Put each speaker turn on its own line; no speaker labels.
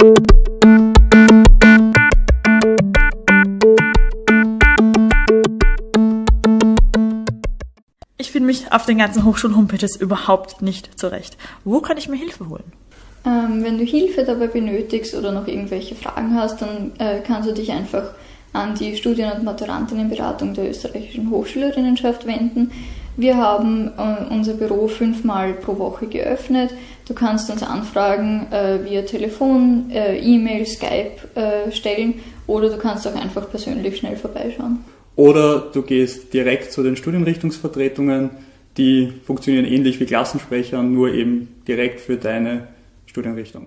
Ich finde mich auf den ganzen Hochschulen-Homepages überhaupt nicht zurecht. Wo kann ich mir Hilfe holen?
Ähm, wenn du Hilfe dabei benötigst oder noch irgendwelche Fragen hast, dann äh, kannst du dich einfach an die Studien- und Maturantinnenberatung der österreichischen Hochschülerinnenschaft wenden. Wir haben äh, unser Büro fünfmal pro Woche geöffnet. Du kannst uns Anfragen äh, via Telefon, äh, E-Mail, Skype äh, stellen oder du kannst auch einfach persönlich schnell vorbeischauen.
Oder du gehst direkt zu den Studienrichtungsvertretungen, die funktionieren ähnlich wie Klassensprecher, nur eben direkt für deine Studienrichtung.